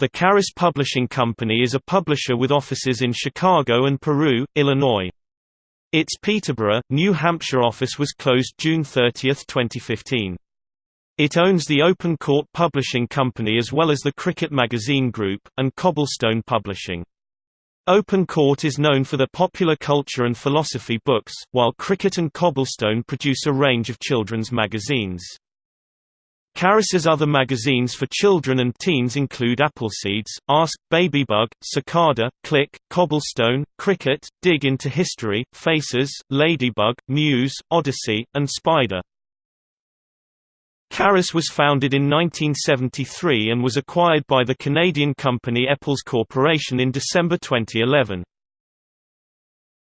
The Carus Publishing Company is a publisher with offices in Chicago and Peru, Illinois. Its Peterborough, New Hampshire office was closed June 30, 2015. It owns the Open Court Publishing Company as well as the Cricket Magazine Group, and Cobblestone Publishing. Open Court is known for their popular culture and philosophy books, while Cricket and Cobblestone produce a range of children's magazines. Carus's other magazines for children and teens include Appleseeds, Ask, Babybug, Cicada, Click, Cobblestone, Cricket, Dig into History, Faces, Ladybug, Muse, Odyssey, and Spider. Carus was founded in 1973 and was acquired by the Canadian company ePals Corporation in December 2011.